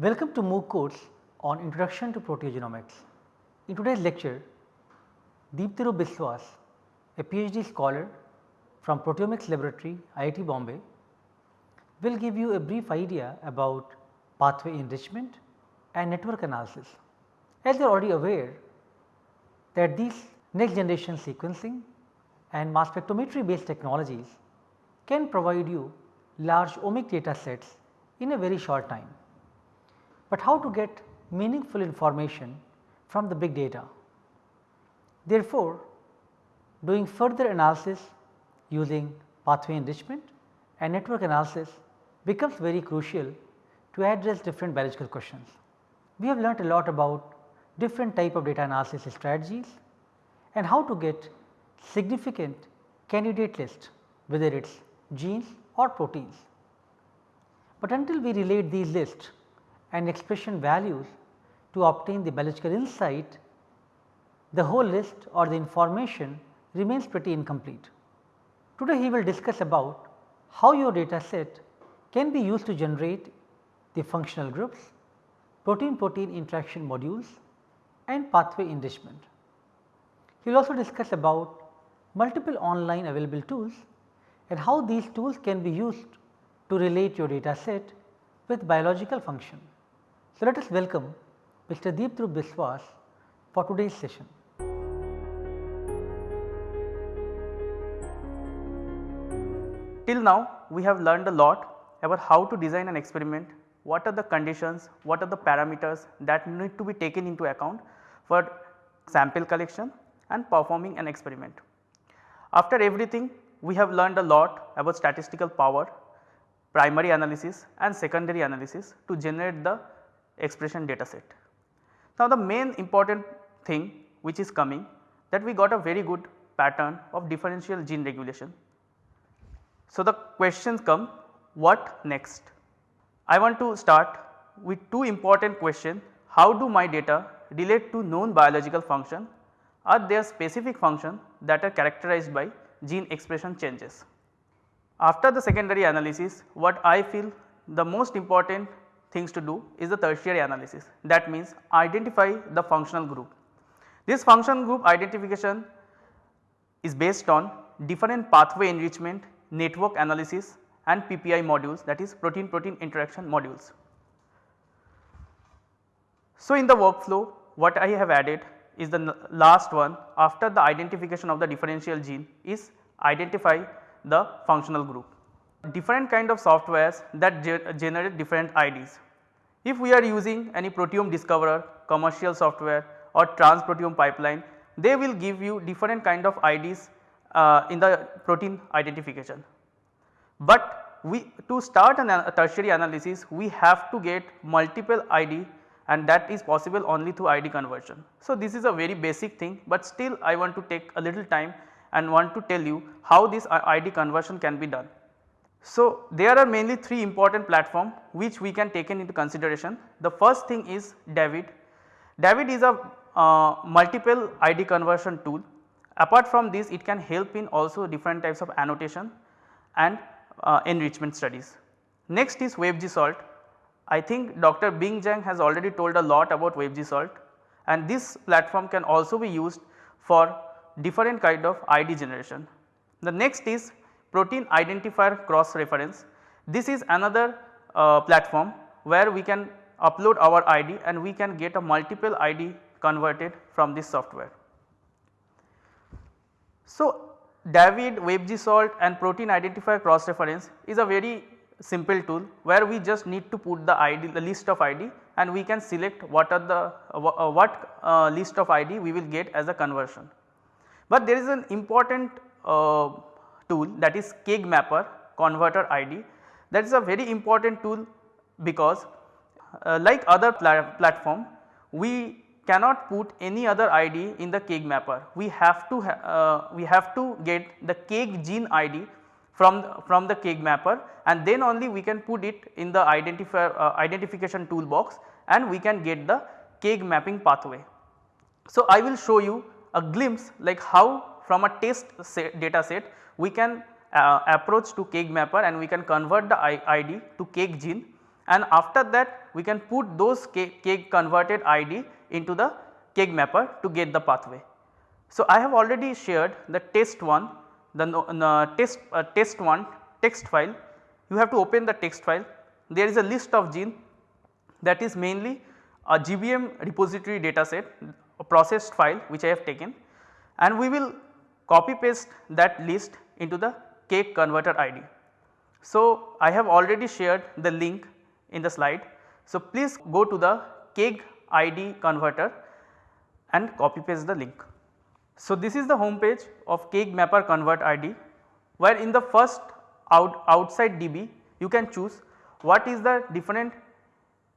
Welcome to MOOC course on Introduction to Proteogenomics. In today's lecture, Deeptarup Biswas, a PhD scholar from Proteomics Laboratory, IIT Bombay, will give you a brief idea about pathway enrichment and network analysis. As you are already aware that these next generation sequencing and mass spectrometry based technologies can provide you large omic data sets in a very short time. But how to get meaningful information from the big data? Therefore, doing further analysis using pathway enrichment and network analysis becomes very crucial to address different biological questions. We have learnt a lot about different type of data analysis strategies and how to get significant candidate list whether it is genes or proteins. But until we relate these lists and expression values to obtain the biological insight, the whole list or the information remains pretty incomplete. Today he will discuss about how your data set can be used to generate the functional groups, protein protein interaction modules and pathway enrichment. He will also discuss about multiple online available tools and how these tools can be used to relate your data set with biological function. So, let us welcome Mr. Deeptarup Biswas for today's session. Till now we have learned a lot about how to design an experiment, what are the conditions, what are the parameters that need to be taken into account for sample collection and performing an experiment. After everything we have learned a lot about statistical power, primary analysis and secondary analysis to generate the expression data set. Now the main important thing which is coming that we got a very good pattern of differential gene regulation so, the questions come what next? I want to start with two important questions how do my data relate to known biological function are there specific function that are characterized by gene expression changes. After the secondary analysis what I feel the most important things to do is the tertiary analysis that means identify the functional group. This function group identification is based on different pathway enrichment network analysis and PPI modules that is protein protein interaction modules. So, in the workflow what I have added is the last one after the identification of the differential gene is identify the functional group. Different kind of softwares that ge generate different IDs. If we are using any proteome discoverer commercial software or transproteome pipeline they will give you different kind of IDs uh, in the protein identification. But we to start an, a tertiary analysis we have to get multiple ID and that is possible only through ID conversion. So, this is a very basic thing, but still I want to take a little time and want to tell you how this ID conversion can be done. So, there are mainly three important platform which we can take into consideration. The first thing is David. David is a uh, multiple ID conversion tool Apart from this it can help in also different types of annotation and uh, enrichment studies. Next is WebGestalt. I think Dr. Bing Zhang has already told a lot about WebGestalt and this platform can also be used for different kind of ID generation. The next is protein identifier cross reference. This is another uh, platform where we can upload our ID and we can get a multiple ID converted from this software. So, David, WebGestalt and protein identifier cross reference is a very simple tool where we just need to put the ID the list of ID and we can select what are the uh, what uh, list of ID we will get as a conversion. But there is an important uh, tool that is KEGG mapper converter ID that is a very important tool because uh, like other pla platform we cannot put any other ID in the KEGG mapper. We have to uh, we have to get the KEGG gene ID from the, from the KEGG mapper and then only we can put it in the identifier uh, identification toolbox and we can get the KEGG mapping pathway. So, I will show you a glimpse like how from a test set data set we can uh, approach to KEGG mapper and we can convert the ID to KEGG gene. And after that we can put those KEGG converted ID into the KEGG mapper to get the pathway. So, I have already shared the test 1 the test uh, test 1 text file. You have to open the text file. There is a list of gene that is mainly a GBM repository data set a processed file which I have taken. And we will copy paste that list into the KEGG converter ID. So, I have already shared the link in the slide. So, please go to the KEGG ID converter and copy paste the link. So, this is the home page of KEGG mapper convert ID where in the first out outside DB you can choose what is the different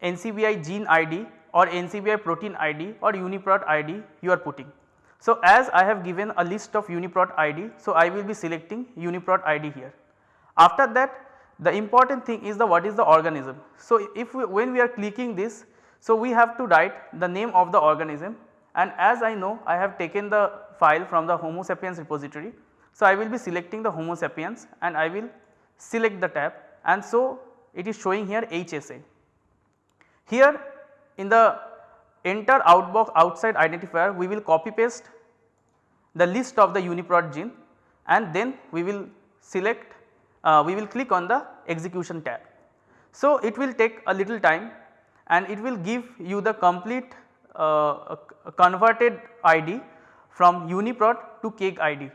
NCBI gene ID or NCBI protein ID or UniProt ID you are putting. So, as I have given a list of UniProt ID, so I will be selecting UniProt ID here. After that the important thing is the what is the organism. So, if we, when we are clicking this, so we have to write the name of the organism and as I know I have taken the file from the homo sapiens repository. So, I will be selecting the homo sapiens and I will select the tab and so it is showing here HSA. Here in the enter outbox outside identifier we will copy paste the list of the UniProt gene and then we will select uh, we will click on the execution tab. So, it will take a little time and it will give you the complete uh, converted ID from UniProt to KEGG ID.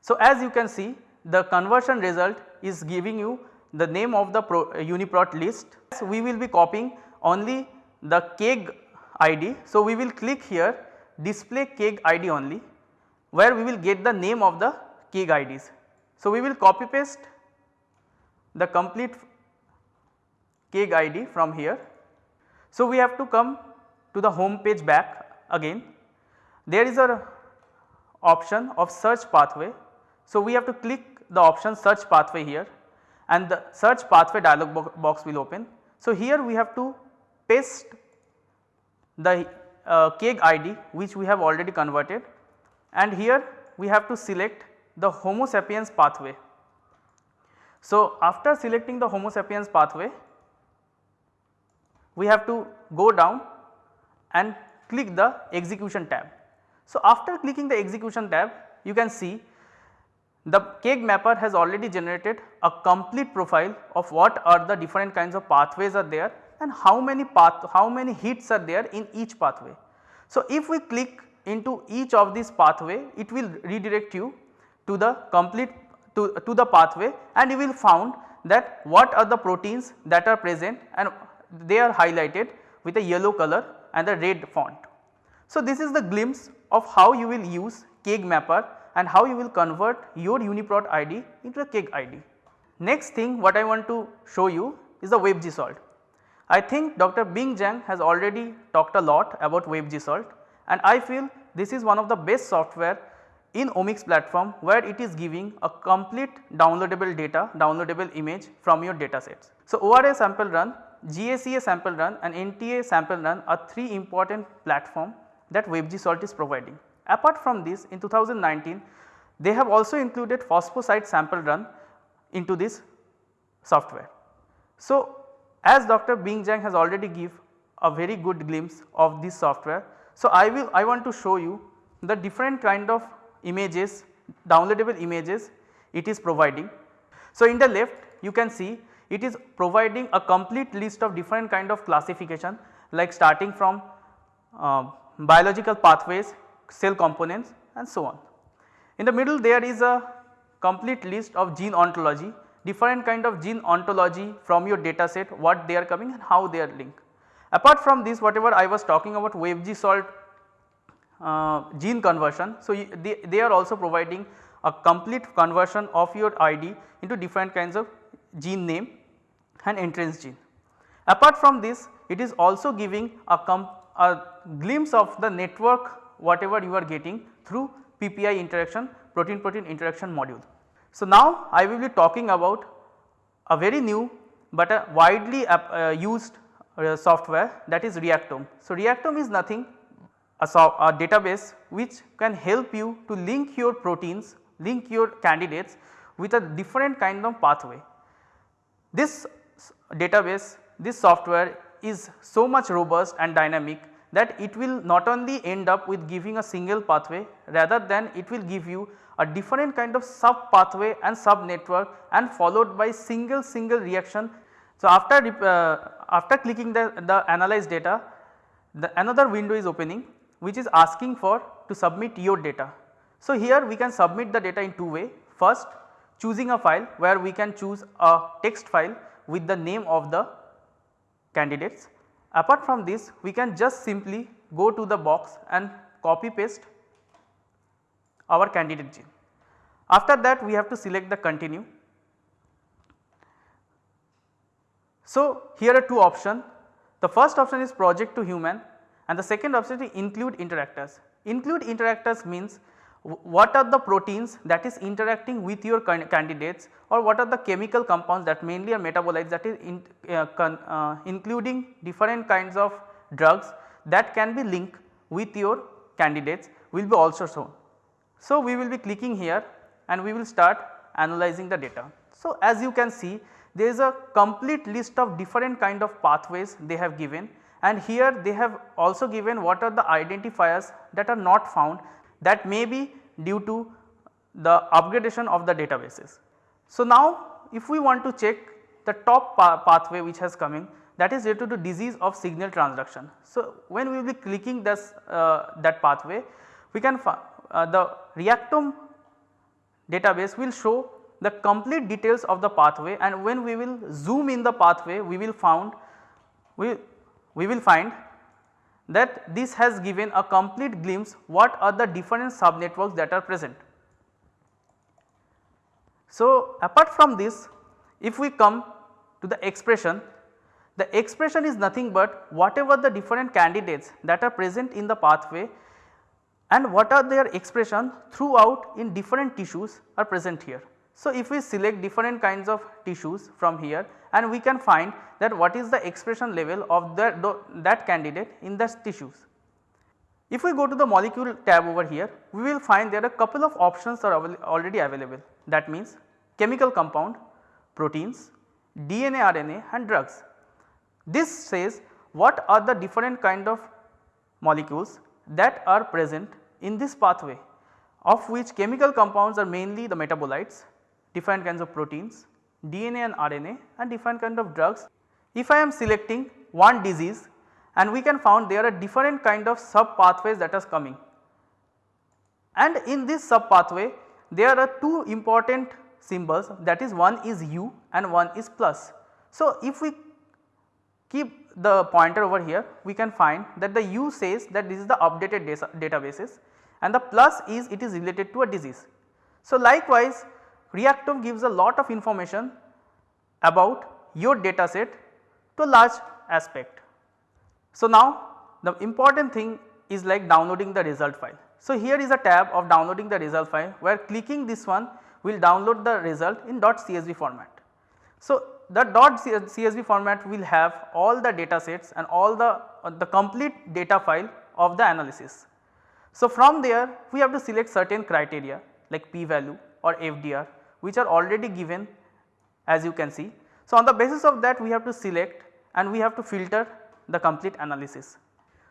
So, as you can see the conversion result is giving you the name of the Pro, uh, UniProt list. So, we will be copying only the KEGG ID. So, we will click here display KEGG ID only where we will get the name of the KEGG IDs. So, we will copy paste the complete KEGG ID from here. So, we have to come to the home page back again. There is a option of search pathway. So, we have to click the option search pathway here and the search pathway dialog box will open. So, here we have to paste the uh, KEGG ID which we have already converted and here we have to select the homo sapiens pathway. So, after selecting the homo sapiens pathway we have to go down and click the execution tab. So, after clicking the execution tab you can see the KEGG mapper has already generated a complete profile of what are the different kinds of pathways are there and how many path how many hits are there in each pathway. So, if we click into each of these pathway it will redirect you to the complete to, to the pathway and you will found that what are the proteins that are present and they are highlighted with a yellow color and a red font. So, this is the glimpse of how you will use KEGG mapper and how you will convert your UniProt ID into a KEGG ID. Next thing what I want to show you is the WebGestalt. I think Dr. Bing Zhang has already talked a lot about WebGestalt and I feel this is one of the best software in omics platform where it is giving a complete downloadable data, downloadable image from your data sets. So, ORA sample run, GSEA sample run and NTA sample run are 3 important platform that WebGestalt is providing. Apart from this in 2019 they have also included phosphosite sample run into this software. So, as Dr. Bing Zhang has already give a very good glimpse of this software. So, I will I want to show you the different kind of images downloadable images it is providing. So, in the left you can see it is providing a complete list of different kind of classification like starting from uh, biological pathways, cell components and so on. In the middle there is a complete list of gene ontology different kind of gene ontology from your data set what they are coming and how they are linked. Apart from this whatever I was talking about WebGestalt uh, gene conversion. So, they, they are also providing a complete conversion of your ID into different kinds of gene name and Entrez gene. Apart from this it is also giving a, a glimpse of the network whatever you are getting through PPI interaction protein protein interaction module. So, now I will be talking about a very new but a widely uh, used uh, software that is Reactome. So, Reactome is nothing a, a database which can help you to link your proteins, link your candidates with a different kind of pathway. This database this software is so much robust and dynamic that it will not only end up with giving a single pathway rather than it will give you a different kind of sub pathway and sub network and followed by single single reaction. So, after uh, after clicking the, the analyzed data the another window is opening which is asking for to submit your data. So, here we can submit the data in two way first choosing a file where we can choose a text file with the name of the candidates. Apart from this we can just simply go to the box and copy paste our candidate gene. After that we have to select the continue. So, here are two options the first option is project to human and the second option is include interactors. Include interactors means what are the proteins that is interacting with your candidates or what are the chemical compounds that mainly are metabolites that is in, uh, con, uh, including different kinds of drugs that can be linked with your candidates will be also shown. So, we will be clicking here and we will start analyzing the data. So, as you can see there is a complete list of different kind of pathways they have given and here they have also given what are the identifiers that are not found that may be due to the upgradation of the databases. So, now if we want to check the top pa pathway which has coming that is related to disease of signal transduction. So, when we will be clicking this uh, that pathway we can uh, the Reactome database will show the complete details of the pathway and when we will zoom in the pathway we will found we, we will find that this has given a complete glimpse what are the different sub networks that are present. So, apart from this if we come to the expression the expression is nothing but whatever the different candidates that are present in the pathway and what are their expression throughout in different tissues are present here. So, if we select different kinds of tissues from here and we can find that what is the expression level of that, that candidate in the tissues. If we go to the molecule tab over here we will find there are a couple of options are already available that means chemical compound, proteins, DNA, RNA and drugs. This says what are the different kind of molecules that are present in this pathway of which chemical compounds are mainly the metabolites different kinds of proteins, DNA and RNA and different kind of drugs. If I am selecting one disease and we can found there are different kind of sub pathways that is coming. And in this sub pathway there are two important symbols that is one is U and one is plus. So, if we keep the pointer over here we can find that the U says that this is the updated databases and the plus is it is related to a disease. So, likewise Reactome gives a lot of information about your data set to a large aspect. So, now the important thing is like downloading the result file. So, here is a tab of downloading the result file where clicking this one will download the result in .csv format. So, the .csv format will have all the data sets and all the, uh, the complete data file of the analysis. So, from there we have to select certain criteria like p value or FDR which are already given as you can see. So, on the basis of that we have to select and we have to filter the complete analysis.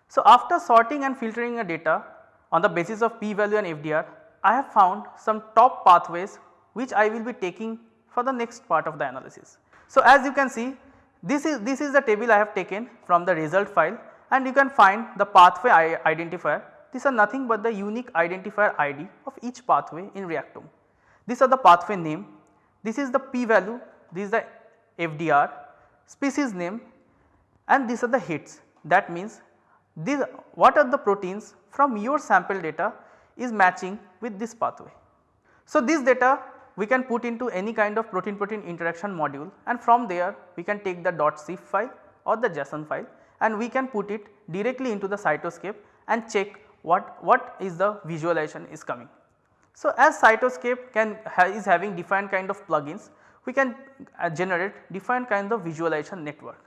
So, after sorting and filtering a data on the basis of p value and FDR I have found some top pathways which I will be taking for the next part of the analysis. So, as you can see this is this is the table I have taken from the result file and you can find the pathway identifier these are nothing but the unique identifier ID of each pathway in Reactome. These are the pathway name, this is the p value, this is the FDR, species name and these are the hits that means these what are the proteins from your sample data is matching with this pathway. So, this data we can put into any kind of protein protein interaction module and from there we can take the .sif file or the JSON file and we can put it directly into the cytoscape and check what, what is the visualization is coming. So, as Cytoscape can ha is having different kind of plugins, we can uh, generate different kind of visualization network.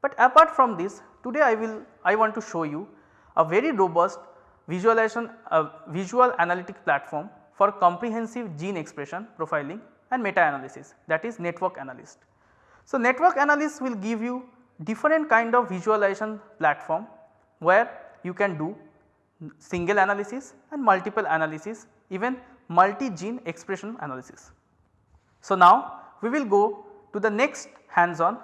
But apart from this today I will I want to show you a very robust visualization uh, visual analytic platform for comprehensive gene expression profiling and meta analysis that is network analyst. So, network analyst will give you different kind of visualization platform where you can do single analysis and multiple analysis even multi-gene expression analysis. So, now we will go to the next hands on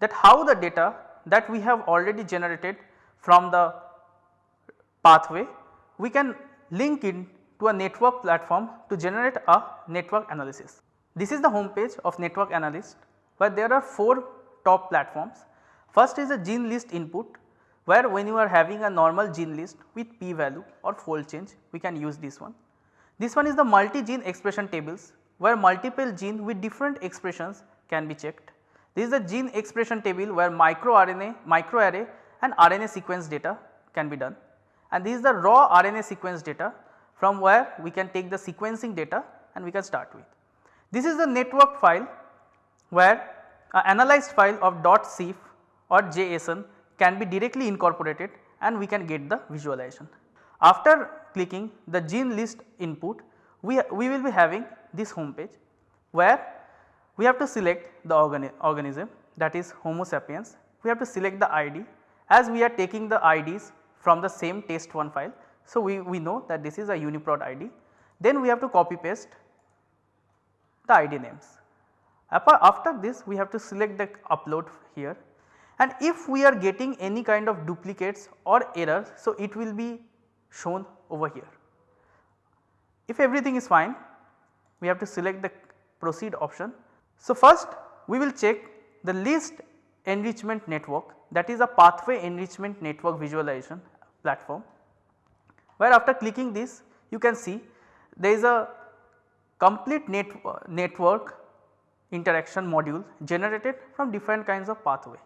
that how the data that we have already generated from the pathway we can link in to a network platform to generate a network analysis. This is the home page of network analyst where there are 4 top platforms. First is a gene list input where when you are having a normal gene list with p value or fold change we can use this one. This one is the multi gene expression tables where multiple gene with different expressions can be checked. This is the gene expression table where microRNA, microarray and RNA sequence data can be done and this is the raw RNA sequence data from where we can take the sequencing data and we can start with. This is the network file where a analyzed file of .sif or JSON can be directly incorporated and we can get the visualization. After clicking the gene list input we, we will be having this home page where we have to select the organi organism that is homo sapiens, we have to select the ID as we are taking the IDs from the same test one file. So, we, we know that this is a UniProt ID then we have to copy paste the ID names. After this we have to select the upload here and if we are getting any kind of duplicates or errors so it will be shown over here. If everything is fine we have to select the proceed option. So, first we will check the list enrichment network that is a pathway enrichment network visualization platform where after clicking this you can see there is a complete net, network interaction module generated from different kinds of pathway.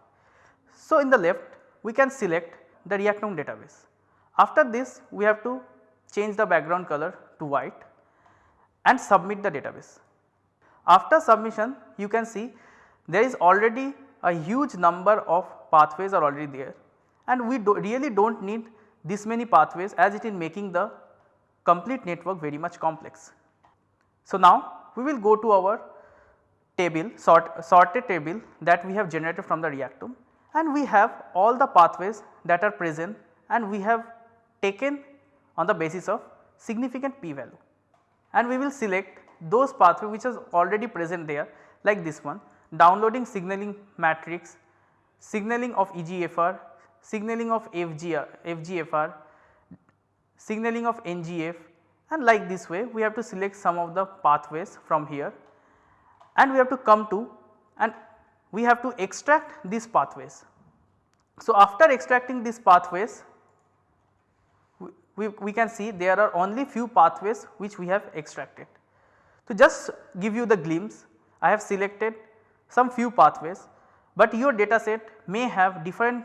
So, in the left we can select the Reactome database. After this we have to change the background color to white and submit the database. After submission you can see there is already a huge number of pathways are already there and we do really do not need this many pathways as it is making the complete network very much complex. So, now we will go to our table sort, sorted table that we have generated from the Reactome and we have all the pathways that are present and we have taken on the basis of significant p value and we will select those pathway which is already present there like this one downloading signaling matrix, signaling of EGFR, signaling of FGR, uh, FGFR, signaling of NGF and like this way we have to select some of the pathways from here and we have to come to and we have to extract these pathways. So, after extracting these pathways we, we can see there are only few pathways which we have extracted. To just give you the glimpse I have selected some few pathways, but your data set may have different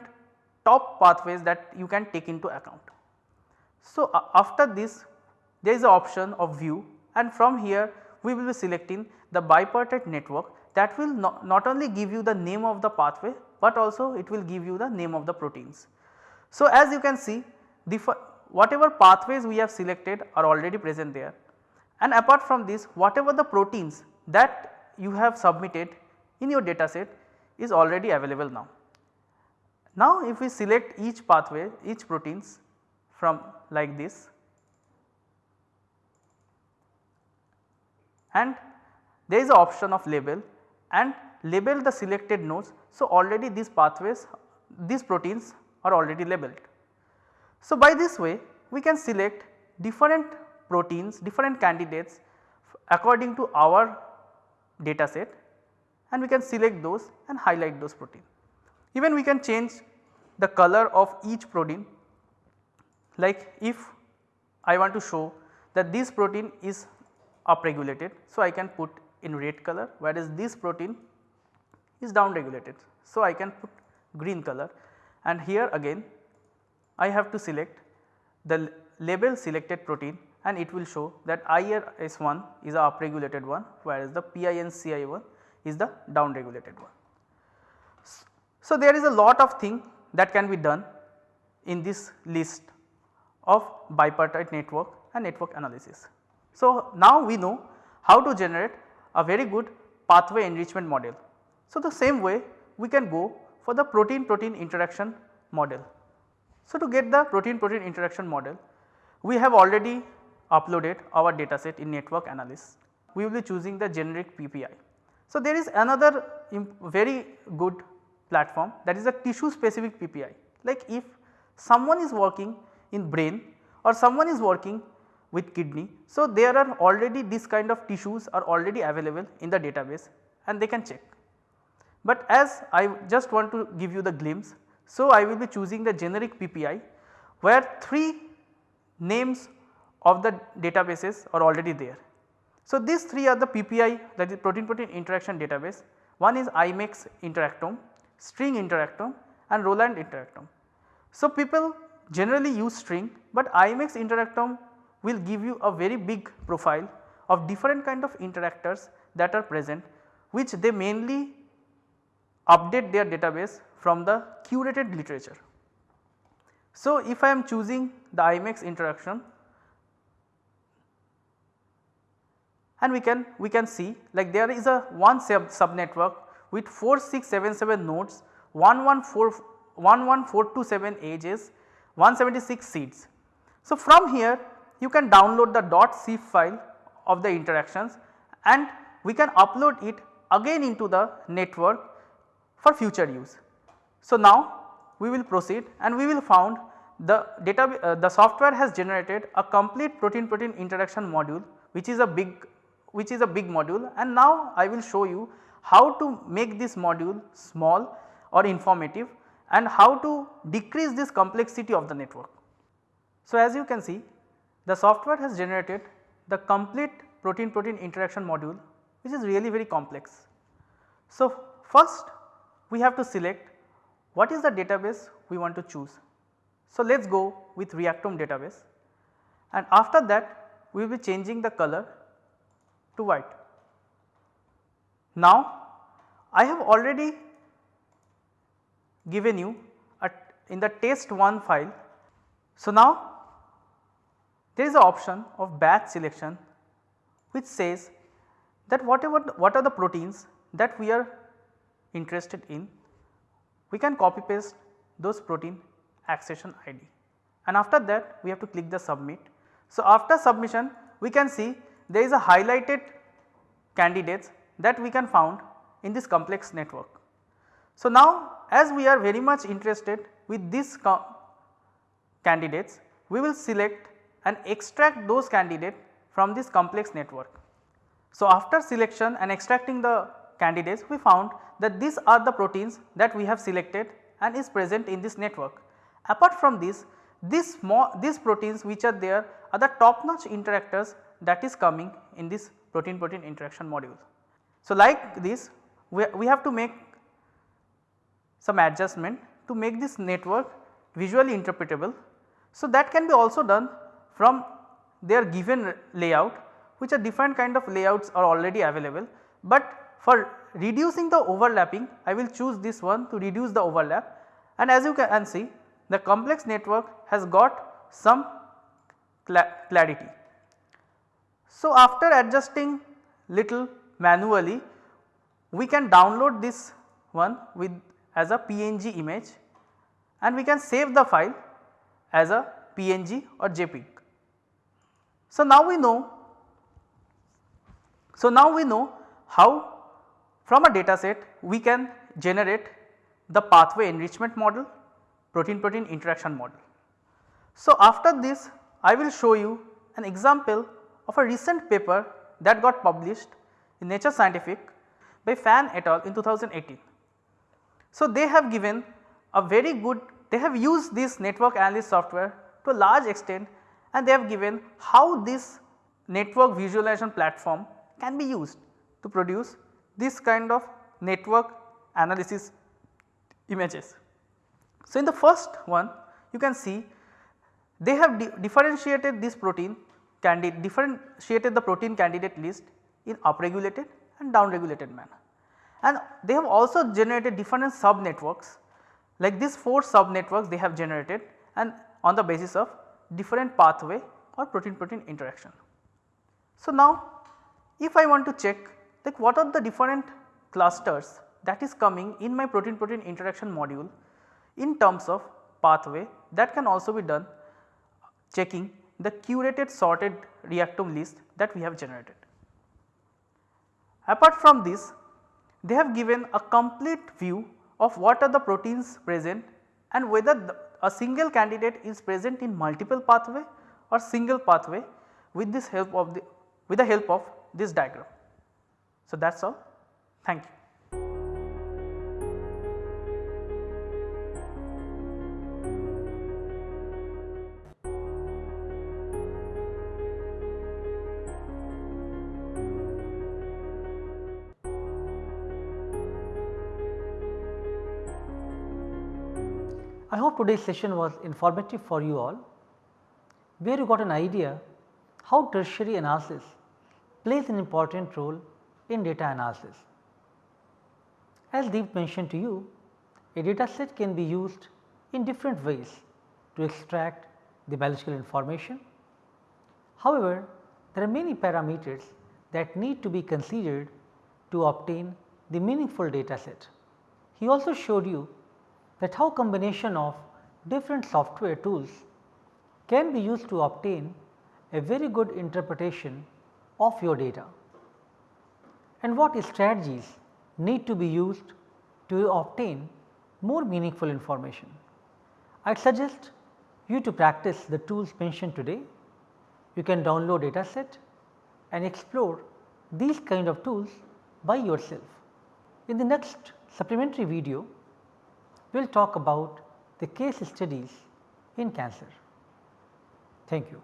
top pathways that you can take into account. So, uh, after this there is a option of view and from here we will be selecting the bipartite network that will not, not only give you the name of the pathway, but also it will give you the name of the proteins. So, as you can see the whatever pathways we have selected are already present there and apart from this whatever the proteins that you have submitted in your data set is already available now. Now if we select each pathway each proteins from like this and there is a option of label and label the selected nodes. So, already these pathways these proteins are already labeled. So, by this way we can select different proteins different candidates according to our data set and we can select those and highlight those protein. Even we can change the color of each protein like if I want to show that this protein is upregulated. So, I can put in red color whereas this protein is downregulated. So, I can put green color and here again I have to select the label selected protein and it will show that IRS1 is a upregulated one whereas the PINCI1 is the downregulated one. So, there is a lot of thing that can be done in this list of bipartite network and network analysis. So, now we know how to generate a very good pathway enrichment model. So, the same way we can go for the protein protein interaction model. So, to get the protein protein interaction model we have already uploaded our dataset in network analysis. We will be choosing the generic PPI. So, there is another very good platform that is a tissue specific PPI like if someone is working in brain or someone is working with kidney. So, there are already this kind of tissues are already available in the database and they can check. But as I just want to give you the glimpse, so I will be choosing the generic PPI where 3 names of the databases are already there. So, these 3 are the PPI that is protein protein interaction database. One is IMEX interactome, string interactome and Rolland interactome. So, people generally use string, but IMEX interactome will give you a very big profile of different kind of interactors that are present which they mainly update their database from the curated literature. So, if I am choosing the IMEX interaction and we can we can see like there is a one sub, sub network with 4677 nodes 114 11427 edges 176 seeds. So, from here you can download the dot c file of the interactions and we can upload it again into the network for future use. So, now we will proceed and we will found the data uh, the software has generated a complete protein protein interaction module which is a big which is a big module and now I will show you how to make this module small or informative and how to decrease this complexity of the network. So, as you can see the software has generated the complete protein protein interaction module which is really very complex. So, first we have to select what is the database we want to choose. So, let us go with Reactome database and after that we will be changing the color to white. Now, I have already given you a, in the test 1 file. So, now there is a option of batch selection which says that whatever what are the proteins that we are interested in we can copy paste those protein accession ID and after that we have to click the submit. So, after submission we can see there is a highlighted candidates that we can found in this complex network. So, now as we are very much interested with these candidates we will select and extract those candidates from this complex network. So, after selection and extracting the candidates we found that these are the proteins that we have selected and is present in this network. Apart from this, small these proteins which are there are the top notch interactors that is coming in this protein protein interaction module. So, like this we, we have to make some adjustment to make this network visually interpretable. So, that can be also done from their given layout which are different kind of layouts are already available, but for reducing the overlapping I will choose this one to reduce the overlap and as you can see the complex network has got some clarity. So, after adjusting little manually we can download this one with as a PNG image and we can save the file as a PNG or JPEG. So, now we know so now we know how from a data set we can generate the pathway enrichment model protein protein interaction model. So, after this I will show you an example of a recent paper that got published in Nature Scientific by Fan et al in 2018. So, they have given a very good they have used this network analysis software to a large extent and they have given how this network visualization platform can be used to produce this kind of network analysis images. So, in the first one you can see they have di differentiated this protein candidate differentiated the protein candidate list in upregulated and downregulated manner. And they have also generated different sub networks like these 4 sub networks they have generated and on the basis of different pathway or protein protein interaction. So, now if I want to check like what are the different clusters that is coming in my protein protein interaction module in terms of pathway that can also be done checking the curated sorted reactome list that we have generated. Apart from this they have given a complete view of what are the proteins present and whether the, a single candidate is present in multiple pathway or single pathway with this help of the with the help of this diagram. So, that is all thank you. I hope today's session was informative for you all, where you got an idea how tertiary analysis plays an important role in data analysis. As Deep mentioned to you, a data set can be used in different ways to extract the biological information. However, there are many parameters that need to be considered to obtain the meaningful data set. He also showed you that how combination of different software tools can be used to obtain a very good interpretation of your data and what strategies need to be used to obtain more meaningful information. I suggest you to practice the tools mentioned today. You can download data set and explore these kind of tools by yourself. In the next supplementary video, we will talk about the case studies in cancer. Thank you.